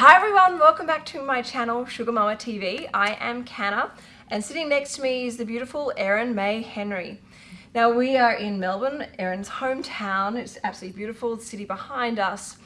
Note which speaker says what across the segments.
Speaker 1: Hi everyone, welcome back to my channel Sugar Mama TV. I am Canna and sitting next to me is the beautiful Erin May Henry. Now we are in Melbourne, Erin's hometown. It's absolutely beautiful, the city behind us.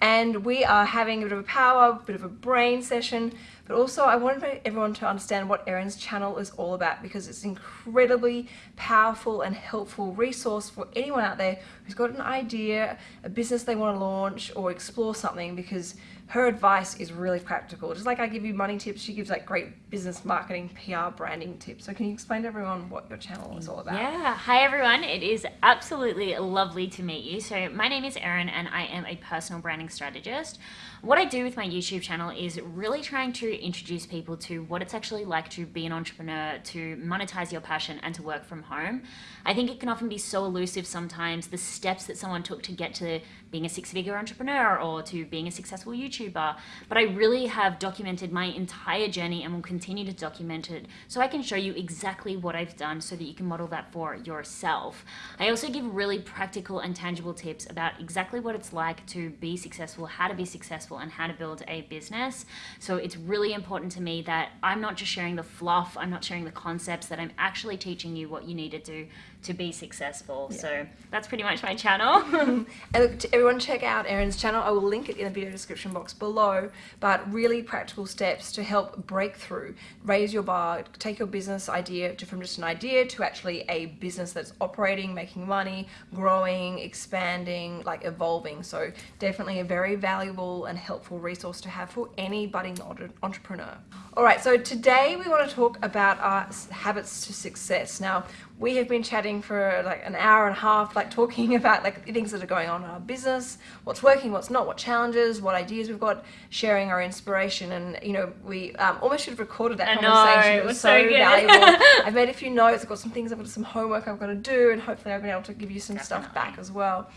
Speaker 1: And we are having a bit of a power, a bit of a brain session, but also I wanted everyone to understand what Erin's channel is all about because it's incredibly powerful and helpful resource for anyone out there who's got an idea, a business they want to launch or explore something because her advice is really practical. Just like I give you money tips, she gives like great business marketing, PR, branding tips. So can you explain to everyone what your channel is all about?
Speaker 2: Yeah. Hi everyone. It is absolutely lovely to meet you. So my name is Erin and I am a personal branding strategist. What I do with my YouTube channel is really trying to introduce people to what it's actually like to be an entrepreneur, to monetize your passion and to work from home. I think it can often be so elusive sometimes, the steps that someone took to get to being a six-figure entrepreneur or to being a successful YouTuber. But I really have documented my entire journey and will continue to document it so I can show you exactly what I've done so that you can model that for yourself. I also give really practical and tangible tips about exactly what it's like to be successful, how to be successful, and how to build a business. So it's really important to me that I'm not just sharing the fluff, I'm not sharing the concepts, that I'm actually teaching you what you need to do to be successful. Yeah. So that's pretty much my channel.
Speaker 1: and look, everyone check out Erin's channel. I will link it in the video description box below. But really practical steps to help break through, raise your bar, take your business idea to, from just an idea to actually a business that's operating, making money, growing, expanding, like evolving. So definitely a very valuable and helpful resource to have for any budding entrepreneur. All right, so today we want to talk about our habits to success. Now, we have been chatting for like an hour and a half, like talking about like things that are going on in our business, what's working, what's not, what challenges, what ideas we've got, sharing our inspiration. And, you know, we um, almost should have recorded that
Speaker 2: I
Speaker 1: conversation.
Speaker 2: Know,
Speaker 1: it was,
Speaker 2: was so,
Speaker 1: so valuable. I've made a few notes, I've got some things, I've got some homework I've got to do, and hopefully I've been able to give you some Definitely. stuff back as well.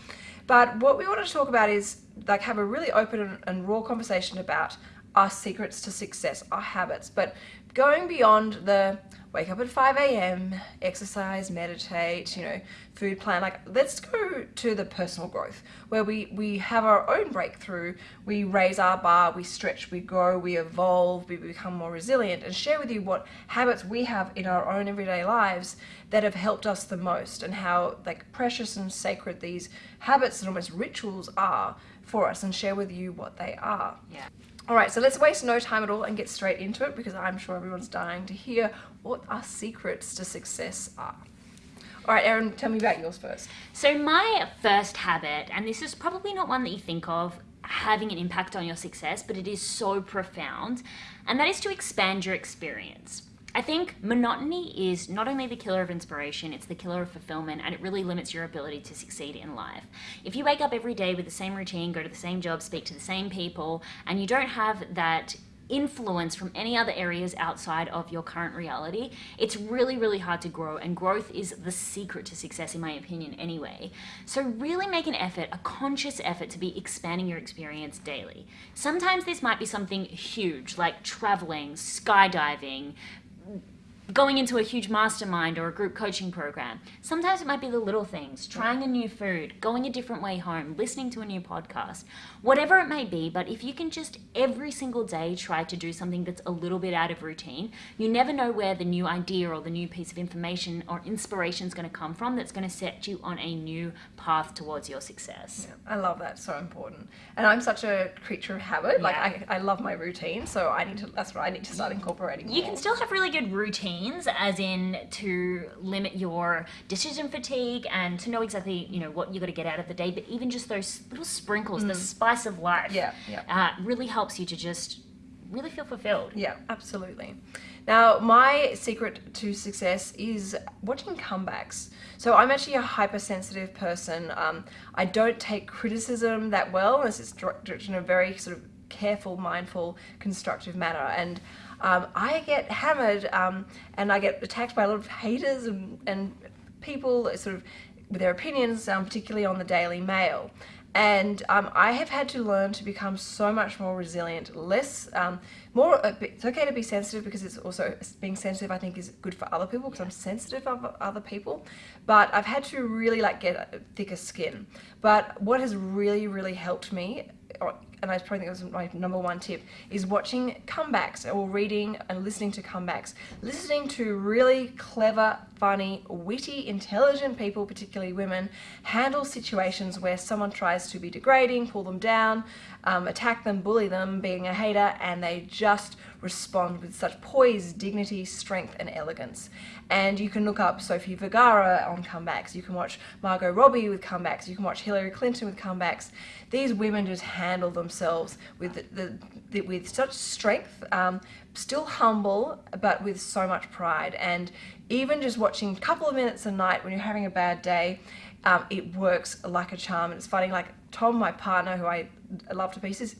Speaker 1: But what we want to talk about is like have a really open and, and raw conversation about our secrets to success, our habits, but going beyond the wake up at 5 a.m., exercise, meditate, you know, food plan, like let's go to the personal growth where we, we have our own breakthrough, we raise our bar, we stretch, we grow, we evolve, we become more resilient and share with you what habits we have in our own everyday lives that have helped us the most and how like precious and sacred these habits and almost rituals are for us and share with you what they are.
Speaker 2: Yeah.
Speaker 1: All right, so let's waste no time at all and get straight into it because I'm sure everyone's dying to hear what our secrets to success are. All right, Erin, tell me about yours first.
Speaker 2: So my first habit, and this is probably not one that you think of having an impact on your success, but it is so profound, and that is to expand your experience. I think monotony is not only the killer of inspiration, it's the killer of fulfillment, and it really limits your ability to succeed in life. If you wake up every day with the same routine, go to the same job, speak to the same people, and you don't have that influence from any other areas outside of your current reality, it's really, really hard to grow. And growth is the secret to success, in my opinion, anyway. So, really make an effort, a conscious effort, to be expanding your experience daily. Sometimes this might be something huge, like traveling, skydiving, going into a huge mastermind or a group coaching program. Sometimes it might be the little things, trying a new food, going a different way home, listening to a new podcast, whatever it may be. But if you can just every single day try to do something that's a little bit out of routine, you never know where the new idea or the new piece of information or inspiration is going to come from that's going to set you on a new path towards your success.
Speaker 1: Yeah, I love that. So important. And I'm such a creature of habit. Yeah. Like I, I love my routine. So I need to, that's what I need to start incorporating.
Speaker 2: You more. can still have really good routine means, as in to limit your decision fatigue and to know exactly you know what you got to get out of the day. But even just those little sprinkles, mm. the spice of life,
Speaker 1: yeah, yeah.
Speaker 2: Uh, really helps you to just really feel fulfilled.
Speaker 1: Yeah, absolutely. Now, my secret to success is watching comebacks. So I'm actually a hypersensitive person. Um, I don't take criticism that well unless it's directed in a very sort of careful, mindful, constructive manner. And um, I get hammered um, and I get attacked by a lot of haters and, and people sort of with their opinions, um, particularly on the Daily Mail. And um, I have had to learn to become so much more resilient, less, um, more, it's okay to be sensitive because it's also, being sensitive I think is good for other people because I'm sensitive of other people. But I've had to really like get thicker skin. But what has really, really helped me and I probably think it was my number one tip, is watching comebacks or reading and listening to comebacks. Listening to really clever, funny, witty, intelligent people, particularly women, handle situations where someone tries to be degrading, pull them down, um, attack them, bully them, being a hater, and they just respond with such poise, dignity, strength, and elegance. And you can look up Sofia Vergara on comebacks. You can watch Margot Robbie with comebacks. You can watch Hillary Clinton with comebacks. These women just handle themselves with the, the with such strength, um, still humble, but with so much pride. And even just watching a couple of minutes a night when you're having a bad day, um, it works like a charm. And it's funny, like Tom, my partner, who I love to pieces,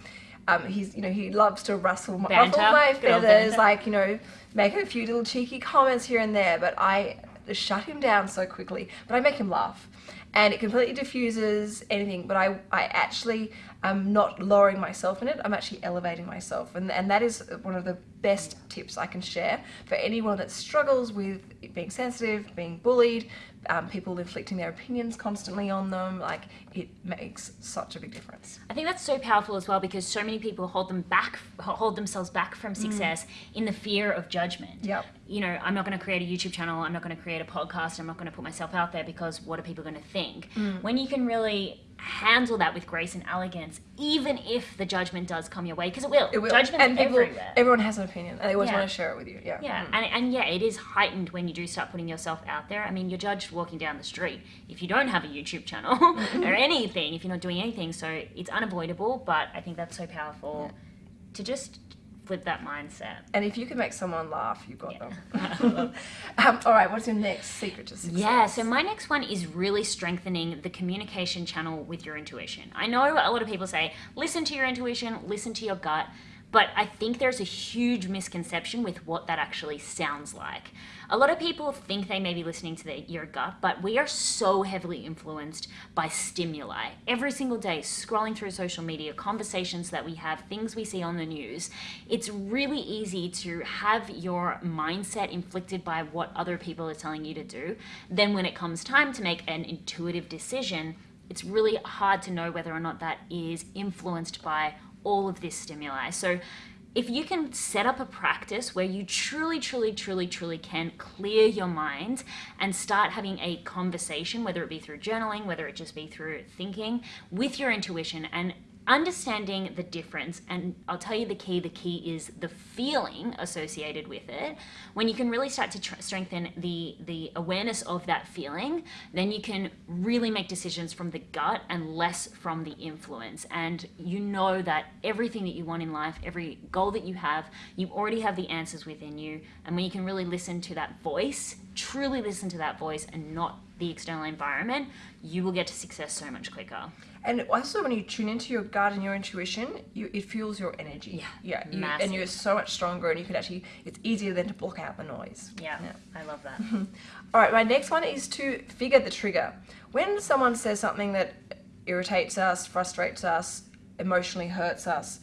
Speaker 1: um, he's you know he loves to rustle my, ruffle my feathers, like you know make a few little cheeky comments here and there. But I shut him down so quickly. But I make him laugh, and it completely diffuses anything. But I I actually am not lowering myself in it. I'm actually elevating myself, and and that is one of the best tips I can share for anyone that struggles with being sensitive, being bullied, um, people inflicting their opinions constantly on them. Like it makes such a big difference.
Speaker 2: I think that's so powerful as well because so many people hold them back, hold themselves back from success mm. in the fear of judgment.
Speaker 1: Yep.
Speaker 2: You know, I'm not going to create a YouTube channel. I'm not going to create a podcast. I'm not going to put myself out there because what are people going to think? Mm. When you can really handle that with grace and elegance, even if the judgment does come your way, because it will.
Speaker 1: It will.
Speaker 2: Judgment's
Speaker 1: and people,
Speaker 2: everywhere.
Speaker 1: Everyone has an opinion, and they always yeah. want to share it with you. Yeah.
Speaker 2: Yeah, mm. and, and yeah, it is heightened when you do start putting yourself out there. I mean, you're judged walking down the street if you don't have a YouTube channel or anything, if you're not doing anything. So it's unavoidable, but I think that's so powerful yeah. to just flip that mindset.
Speaker 1: And if you can make someone laugh, you've got yeah. them. um, all right, what's your next secret to success?
Speaker 2: Yeah, so my next one is really strengthening the communication channel with your intuition. I know a lot of people say, listen to your intuition, listen to your gut. But I think there's a huge misconception with what that actually sounds like. A lot of people think they may be listening to their, your gut, but we are so heavily influenced by stimuli. Every single day, scrolling through social media, conversations that we have, things we see on the news, it's really easy to have your mindset inflicted by what other people are telling you to do. Then when it comes time to make an intuitive decision, it's really hard to know whether or not that is influenced by all of this stimuli. So if you can set up a practice where you truly, truly, truly, truly can clear your mind and start having a conversation, whether it be through journaling, whether it just be through thinking with your intuition and understanding the difference and i'll tell you the key the key is the feeling associated with it. When you can really start to tr- strengthen the the awareness of that feeling then you can really make decisions from the gut and less from the influence. And you know that everything that you want in life every goal that you have you already have the answers within you. And when you can really listen to that voice truly listen to that voice and not the external environment you will get to success so much quicker
Speaker 1: and also when you tune into your gut and your intuition, you it fuels your energy.
Speaker 2: Yeah.
Speaker 1: Yeah. You, and you're so much stronger and you can actually it's easier than to block out the noise.
Speaker 2: Yeah. yeah. I love that.
Speaker 1: All right, my next one is to figure the trigger. When someone says something that irritates us, frustrates us, emotionally hurts us,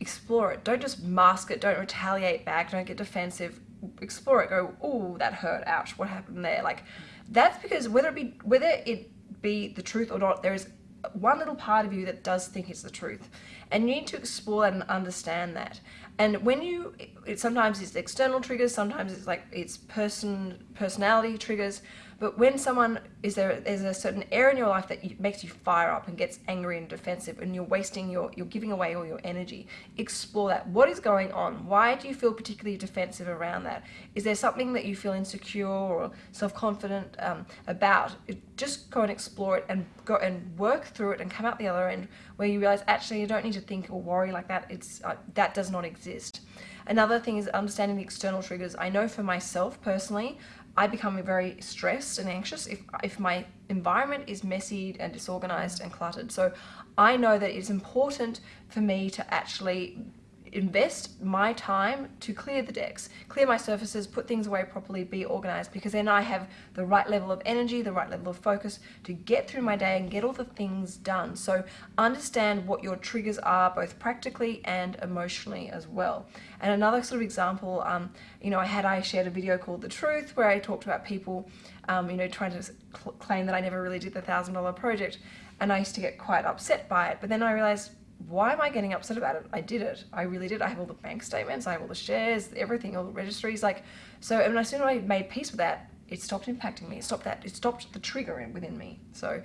Speaker 1: explore it. Don't just mask it, don't retaliate back, don't get defensive. Explore it. Go, oh, that hurt. Ouch. What happened there? Like that's because whether it be whether it be the truth or not, there is one little part of you that does think it's the truth. And you need to explore and understand that. And when you, it, sometimes it's external triggers, sometimes it's like it's person personality triggers. But when someone is there, there's a certain area in your life that makes you fire up and gets angry and defensive, and you're wasting your, you're giving away all your energy. Explore that. What is going on? Why do you feel particularly defensive around that? Is there something that you feel insecure or self-confident um, about? Just go and explore it and go and work through it and come out the other end where you realize actually you don't need to think or worry like that. It's uh, that does not exist. Another thing is understanding the external triggers. I know for myself personally, I become very stressed and anxious if, if my environment is messy and disorganized and cluttered. So I know that it's important for me to actually invest my time to clear the decks, clear my surfaces, put things away properly, be organized, because then I have the right level of energy, the right level of focus to get through my day and get all the things done. So understand what your triggers are, both practically and emotionally as well. And another sort of example, um, you know, I had, I shared a video called The Truth where I talked about people, um, you know, trying to claim that I never really did the thousand dollar project. And I used to get quite upset by it. But then I realized why am I getting upset about it? I did it. I really did. I have all the bank statements. I have all the shares, everything, all the registries. Like, so and as soon as I made peace with that, it stopped impacting me. It stopped that. It stopped the trigger in, within me. So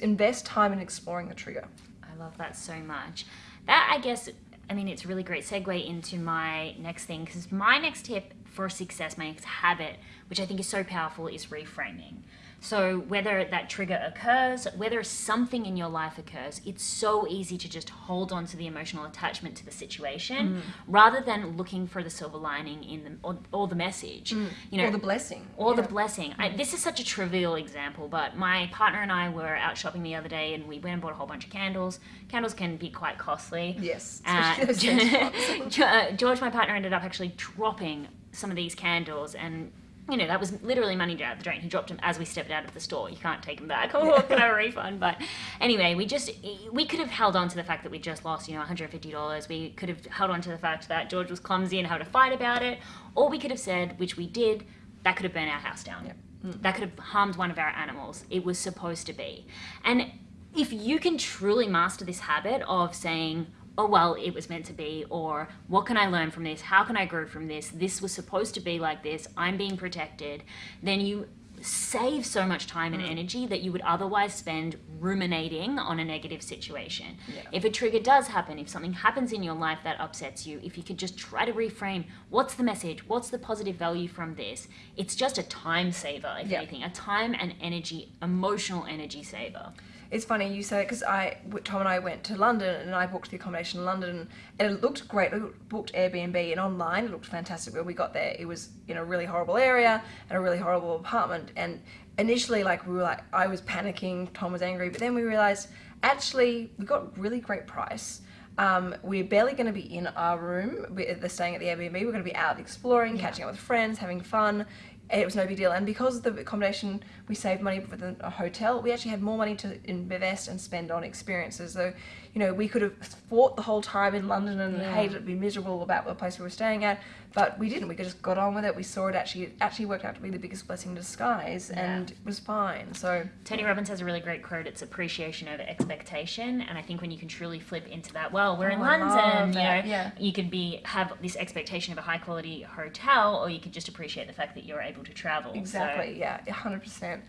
Speaker 1: invest time in exploring the trigger.
Speaker 2: I love that so much. That I guess I mean it's a really great segue into my next thing because my next tip for success, my next habit, which I think is so powerful, is reframing. So whether that trigger occurs, whether something in your life occurs, it's so easy to just hold on to the emotional attachment to the situation rather than looking for the silver lining in the or, or the message. You know,
Speaker 1: or the blessing.
Speaker 2: or the
Speaker 1: Yeah.
Speaker 2: blessing. I, this is such a trivial example, but my partner and I were out shopping the other day and we went and bought a whole bunch of candles. Candles can be quite costly.
Speaker 1: Yes.
Speaker 2: Uh,
Speaker 1: especially those sense ones.
Speaker 2: Uh, George, my partner, ended up actually dropping some of these candles, and you know that was literally money down the drain. He dropped them as we stepped out of the store. You can't take them back. Oh, can I have a refund? But anyway, we just we could have held on to the fact that we just lost, you know, 150 dollars. We could have held on to the fact that George was clumsy and had a fight about it, or we could have said, which we did, that could have burned our house down. Mm. That could have harmed one of our animals. It was supposed to be, and if you can truly master this habit of saying, oh, well, it was meant to be, or what can I learn from this? How can I grow from this? This was supposed to be like this. I'm being protected. Then you save so much time and mm. energy that you would otherwise spend ruminating on a negative situation. If a trigger does happen, if something happens in your life that upsets you, if you could just try to reframe what's the message, what's the positive value from this, it's just a time saver, if
Speaker 1: Yeah.
Speaker 2: anything, a time and energy, emotional energy saver.
Speaker 1: It's funny you say it because I, Tom and I went to London and I booked the accommodation in London and it looked great. We booked Airbnb and online it looked fantastic. When we got there, it was in a really horrible area and a really horrible apartment. And initially, like we were like, I was panicking, Tom was angry, but then we realized actually we got really great price. Um, we're barely going to be in our room. We're staying at the Airbnb. We're going to be out exploring, catching up with friends, having fun. It was no big deal. And because of the accommodation, we saved money with a a hotel. We actually had more money to invest and spend on experiences. So, you know, we could have fought the whole time in London and
Speaker 2: Yeah.
Speaker 1: hated it, be miserable about the place we were staying at, but we didn't. We just got on with it. We saw it actually it actually worked out to be the biggest blessing in disguise, and it was fine. So
Speaker 2: Tony Robbins has a really great quote. It's appreciation over expectation, and I think when you can truly flip into that, well, we're in
Speaker 1: Oh, I
Speaker 2: London, you know,
Speaker 1: yeah.
Speaker 2: you could be have this expectation of a high quality hotel, or you could just appreciate the fact that you're able to travel. So-
Speaker 1: Exactly. Yeah. hundred percent.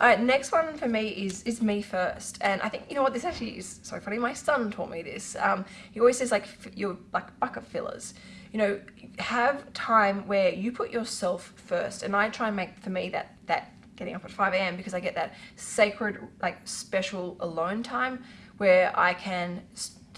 Speaker 1: All right. Next one for me is is me first, and I think you know what this actually is so funny. My son taught me this. Um, he always says like f- you're like bucket fillers. You know, have time where you put yourself first, and I try and make for me that that getting up at 5 a.m. because I get that sacred like special alone time where I can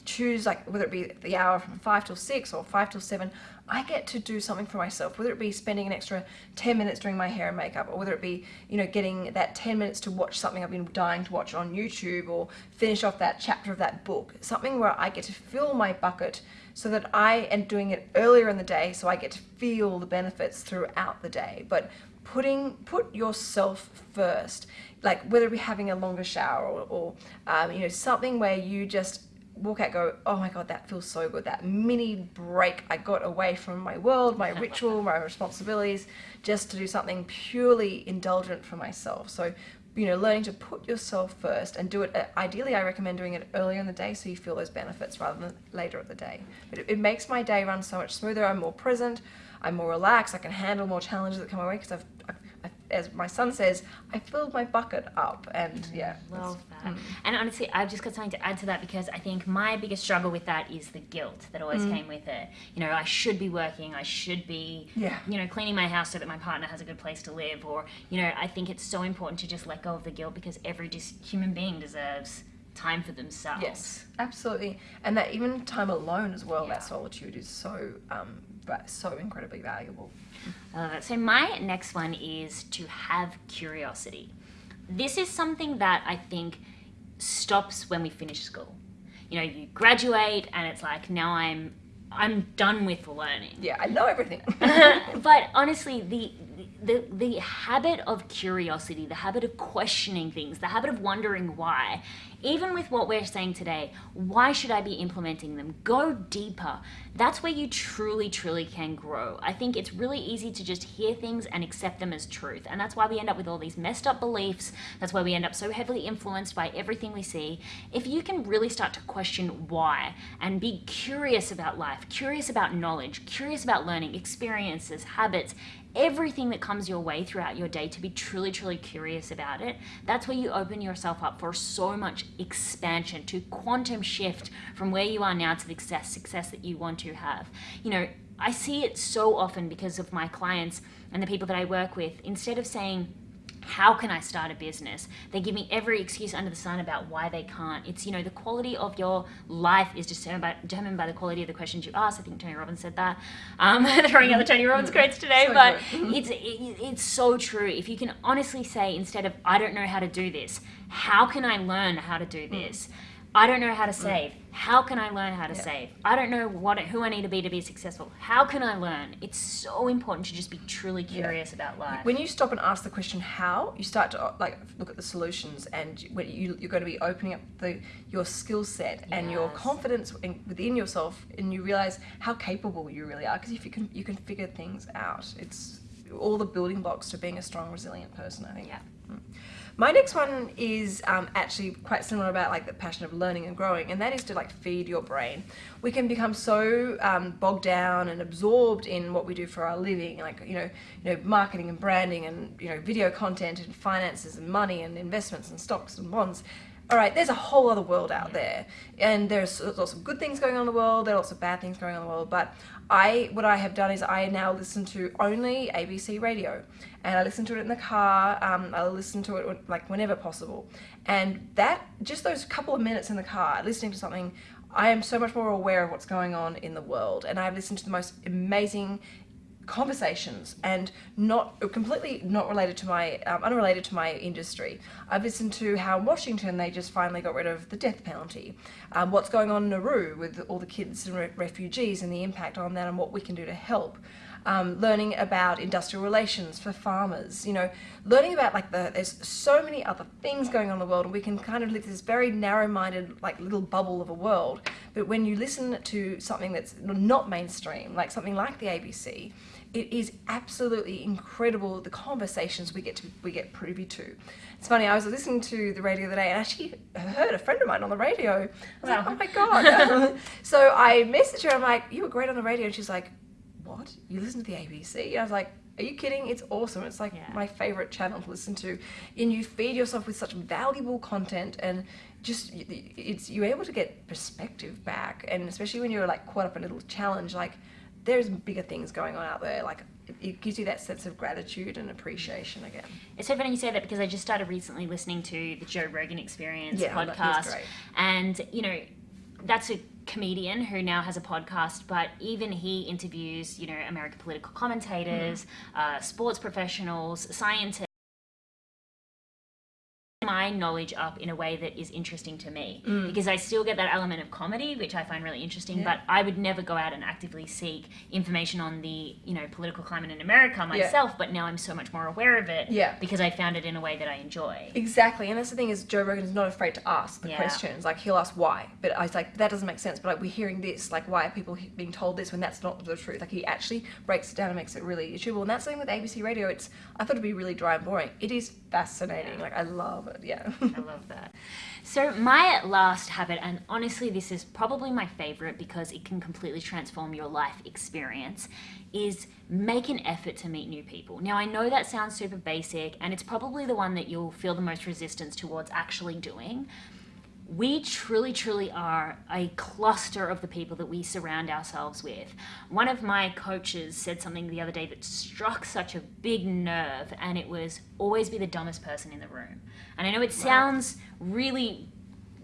Speaker 1: choose like whether it be the hour from 5 till 6 or 5 till 7 i get to do something for myself whether it be spending an extra 10 minutes doing my hair and makeup or whether it be you know getting that 10 minutes to watch something i've been dying to watch on youtube or finish off that chapter of that book something where i get to fill my bucket so that i am doing it earlier in the day so i get to feel the benefits throughout the day. But putting put yourself first. Like whether it be having a longer shower or, or um, you know something where you just walk out go oh my god that feels so good. That mini break i got away from my world my ritual my responsibilities just to do something purely indulgent for myself. So you know learning to put yourself first and do it uh, ideally i recommend doing it earlier in the day so you feel those benefits rather than later at the day. But it, it makes my day run so much smoother i'm more present i'm more relaxed i can handle more challenges that come my way because I've, I've as my son says i filled my bucket up and mm, yeah
Speaker 2: Love that. Mm. And honestly, I've just got something to add to that because I think my biggest struggle with that is the guilt that always mm. came with it. You know, I should be working, I should be,
Speaker 1: Yeah.
Speaker 2: you know, cleaning my house so that my partner has a good place to live. Or, you know, I think it's so important to just let go of the guilt because every human being deserves time for themselves.
Speaker 1: Yes, absolutely, and that even time alone as well.
Speaker 2: Yeah.
Speaker 1: That solitude is so, um, but so incredibly valuable.
Speaker 2: I love it. So my next one is to have curiosity. This is something that I think stops when we finish school. You know, you graduate and it's like now I'm I'm done with learning.
Speaker 1: Yeah, I know everything.
Speaker 2: but honestly, the the the habit of curiosity, the habit of questioning things, the habit of wondering why, even with what we're saying today, why should I be implementing them? Go deeper. That's where you truly, truly can grow. I think it's really easy to just hear things and accept them as truth. And that's why we end up with all these messed up beliefs. That's why we end up so heavily influenced by everything we see. If you can really start to question why and be curious about life, curious about knowledge, curious about learning, experiences, habits, everything that comes your way throughout your day to be truly, truly curious about it, that's where you open yourself up for so much expansion to quantum shift from where you are now to the success, success that you want to have. You know, I see it so often because of my clients and the people that I work with. Instead of saying, how can I start a business? They give me every excuse under the sun about why they can't. It's, you know, the quality of your life is determined by, determined by the quality of the questions you ask. I think Tony Robbins said that. Um, throwing out the Tony Robbins mm-hmm. quotes today,
Speaker 1: So
Speaker 2: but
Speaker 1: mm-hmm.
Speaker 2: it's, it, it's so true. If you can honestly say, instead of, I don't know how to do this, how can I learn how to do mm. this? I don't know how to mm. save. How can I learn how to
Speaker 1: Yeah.
Speaker 2: save? I don't know what who I need to be to be successful. How can I learn? It's so important to just be truly curious about life.
Speaker 1: When you stop and ask the question how, you start to like look at the solutions, and when you you're going to be opening up the your skill set and your confidence in, within yourself, and you realize how capable you really are. Because if you can you can figure things out, it's all the building blocks to being a strong, resilient person. I think.
Speaker 2: Yeah. Mm.
Speaker 1: My next one is um, actually quite similar about like the passion of learning and growing, and that is to like feed your brain. We can become so um, bogged down and absorbed in what we do for our living, like you know, you know, marketing and branding, and you know, video content and finances and money and investments and stocks and bonds. All right, there's a whole other world out there, and there's lots of good things going on in the world. There are lots of bad things going on in the world, but I, what I have done is I now listen to only ABC radio, and I listen to it in the car. Um, I listen to it like whenever possible, and that just those couple of minutes in the car listening to something, I am so much more aware of what's going on in the world, and I've listened to the most amazing conversations and not completely not related to my um, unrelated to my industry. I've listened to how in washington they just finally got rid of the death penalty. Um, what's going on in nauru with all the kids and re- refugees and the impact on that and what we can do to help. Um, learning about industrial relations for farmers you know learning about like the there's so many other things going on in the world and we can kind of live this very narrow-minded like little bubble of a world. But when you listen to something that's not mainstream like something like the abc it is absolutely incredible the conversations we get to we get privy to. It's funny. I was listening to the radio the other day and actually heard a friend of mine on the radio. I was
Speaker 2: Wow.
Speaker 1: like, oh my god! so I messaged her. I'm like, you were great on the radio, and she's like, what? You listen to the ABC? And I was like. Are you kidding? It's awesome. It's like
Speaker 2: Yeah.
Speaker 1: my favorite channel to listen to. And you feed yourself with such valuable content and just it's you're able to get perspective back and especially when you're like caught up in a little challenge like there's bigger things going on out there. Like it, gives you that sense of gratitude and appreciation again.
Speaker 2: It's so funny you say that because I just started recently listening to the Joe Rogan Experience
Speaker 1: Yeah,
Speaker 2: podcast, and you know, that's a comedian who now has a podcast, but even he interviews, you know, American political commentators, uh, sports professionals, scientists. My knowledge up in a way that is interesting to me mm. because I still get that element of comedy, which I find really interesting.
Speaker 1: Yeah.
Speaker 2: But I would never go out and actively seek information on the you know political climate in America myself. But now I'm so much more aware of it
Speaker 1: Yeah.
Speaker 2: because I found it in a way that I enjoy.
Speaker 1: Exactly, and that's the thing is Joe Rogan is not afraid to ask the
Speaker 2: Yeah.
Speaker 1: questions. Like he'll ask why, but I was like, that doesn't make sense. But like we're hearing this, like why are people being told this when that's not the truth? Like he actually breaks it down and makes it really achievable. And that's the something with ABC Radio. It's I thought it'd be really dry and boring. It is fascinating.
Speaker 2: Yeah.
Speaker 1: Like I love it. Yeah.
Speaker 2: I love that. So, my last habit, and honestly, this is probably my favorite because it can completely transform your life experience, is make an effort to meet new people. Now, I know that sounds super basic, and it's probably the one that you'll feel the most resistance towards actually doing. We truly, truly are a cluster of the people that we surround ourselves with. One of my coaches said something the other day that struck such a big nerve, and it was always be the dumbest person in the room. And I know it sounds really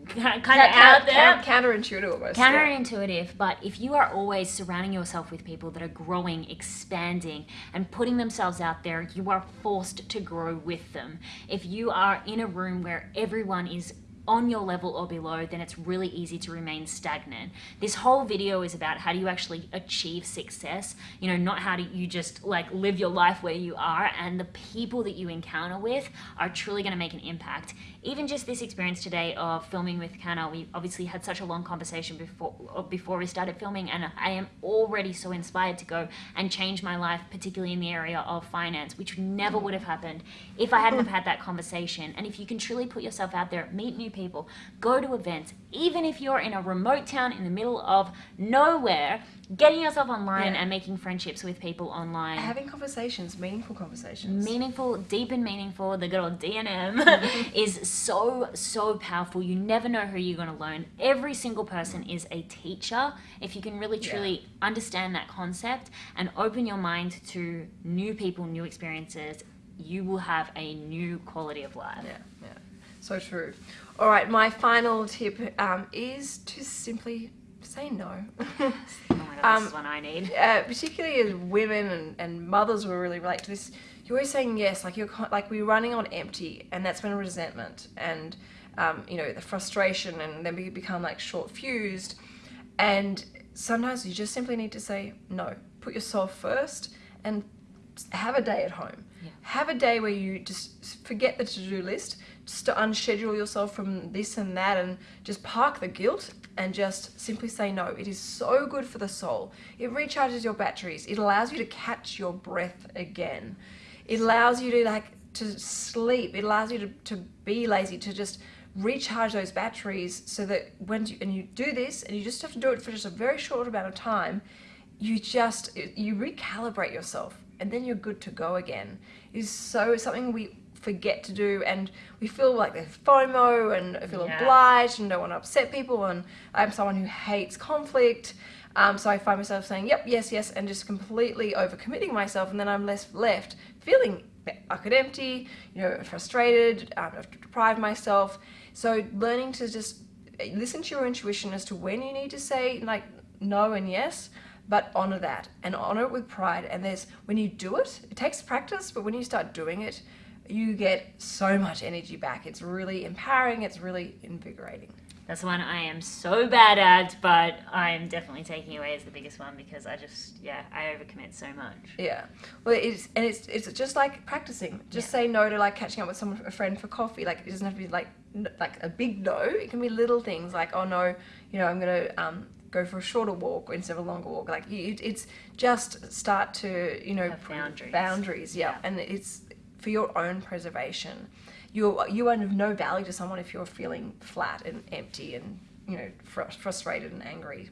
Speaker 2: kind of out there,
Speaker 1: counterintuitive almost. yeah.
Speaker 2: counterintuitive, but if you are always surrounding yourself with people that are growing, expanding, and putting themselves out there, you are forced to grow with them. If you are in a room where everyone is on your level or below, then it's really easy to remain stagnant. This whole video is about how do you actually achieve success, you know, not how do you just like live your life where you are and the people that you encounter with are truly going to make an impact. Even just this experience today of filming with Canna, we obviously had such a long conversation before uh, before we started filming and I am already so inspired to go and change my life, particularly in the area of finance, which never would have happened if I hadn't have had that conversation. And if you can truly put yourself out there, meet new people, go to events, even if you're in a remote town in the middle of nowhere, getting yourself online
Speaker 1: Yeah.
Speaker 2: and making friendships with people online.
Speaker 1: Having conversations, meaningful conversations.
Speaker 2: Meaningful, deep and meaningful, the good old DNM is so, so powerful. You never know who you're going to learn. Every single person is a teacher. If you can really,
Speaker 1: Yeah.
Speaker 2: truly understand that concept and open your mind to new people, new experiences, you will have a new quality of life.
Speaker 1: Yeah, yeah. So true. All right, my final tip um, is to simply say no.
Speaker 2: Oh my god,
Speaker 1: Um,
Speaker 2: this is what I need.
Speaker 1: uh, particularly as women and, and mothers will really relate to this. You're always saying yes, like you're like we're running on empty, and that's when resentment and um, you know the frustration, and then we become like short fused. And sometimes you just simply need to say no. Put yourself first, and have a day at home.
Speaker 2: Yeah.
Speaker 1: Have a day where you just forget the to-do list, just to unschedule yourself from this and that, and just park the guilt and just simply say no. It is so good for the soul. It recharges your batteries. It allows you to catch your breath again. It allows you to like to sleep. It allows you to, to be lazy, to just recharge those batteries so that when you and you do this and you just have to do it for just a very short amount of time, you just you recalibrate yourself and then you're good to go again. Is so something we forget to do and we feel like there's FOMO and feel
Speaker 2: Yeah.
Speaker 1: obliged and don't want to upset people and I'm someone who hates conflict. Um, so I find myself saying, yep, yes, yes, and just completely overcommitting myself, and then I'm less left feeling bucket empty, you know, frustrated, um, I've deprived myself. So learning to just listen to your intuition as to when you need to say like no and yes, but honor that and honor it with pride. And there's when you do it, it takes practice, but when you start doing it, you get so much energy back. It's really empowering. It's really invigorating.
Speaker 2: That's one I am so bad at, but I am definitely taking away as the biggest one because I just, yeah, I overcommit so much.
Speaker 1: Yeah. Well, it's and it's it's just like practicing. Just say no to like catching up with someone, a friend for coffee. Like it doesn't have to be like like a big no. It can be little things like oh no, you know I'm gonna um go for a shorter walk instead of a longer walk. Like you, it's just start to you know
Speaker 2: boundaries.
Speaker 1: Boundaries. Yeah.
Speaker 2: Yeah.
Speaker 1: And it's for your own preservation. You're, you are of no value to someone if you're feeling flat and empty and you know fr- frustrated and angry.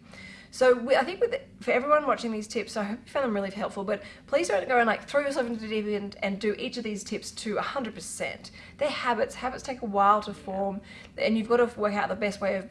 Speaker 1: So we, I think with for everyone watching these tips, I hope you found them really helpful. But please don't go and like throw yourself into the deep end and do each of these tips to 100%. They're habits. Habits take a while to form, and you've got to work out the best way of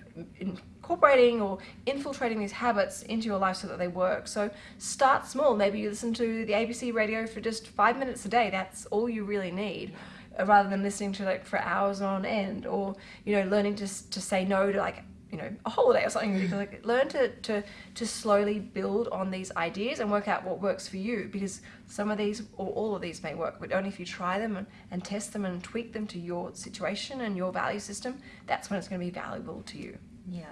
Speaker 1: incorporating or infiltrating these habits into your life so that they work. So start small. Maybe you listen to the ABC radio for just five minutes a day. That's all you really need uh, rather than listening to like for hours on end or you know learning to to say no to like you know a holiday or something like learn to to to slowly build on these ideas and work out what works for you because some of these or all of these may work but only if you try them and, and test them and tweak them to your situation and your value system that's when it's going to be valuable to you
Speaker 2: Yeah.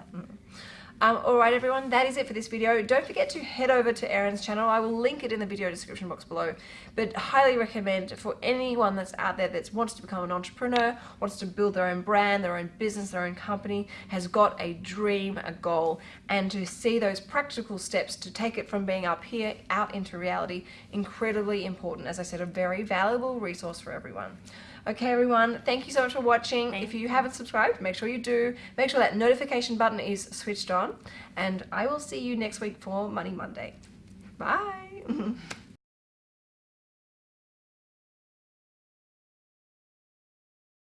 Speaker 1: um, all right, everyone, that is it for this video. Don't forget to head over to Erin's channel. I will link it in the video description box below. But highly recommend for anyone that's out there that wants to become an entrepreneur, wants to build their own brand, their own business, their own company, has got a dream, a goal, and to see those practical steps to take it from being up here out into reality, incredibly important. As I said, a very valuable resource for everyone. Okay, everyone, thank you so much for watching.
Speaker 2: Thank
Speaker 1: if you haven't subscribed, make sure you do. Make sure that notification button is switched on. And I will see you next week for Money Monday. Bye.